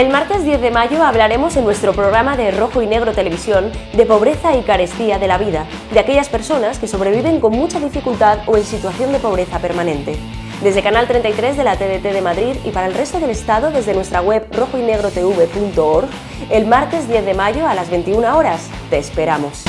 El martes 10 de mayo hablaremos en nuestro programa de Rojo y Negro Televisión de pobreza y carestía de la vida, de aquellas personas que sobreviven con mucha dificultad o en situación de pobreza permanente. Desde Canal 33 de la TDT de Madrid y para el resto del Estado desde nuestra web rojoynegrotv.org, el martes 10 de mayo a las 21 horas. ¡Te esperamos!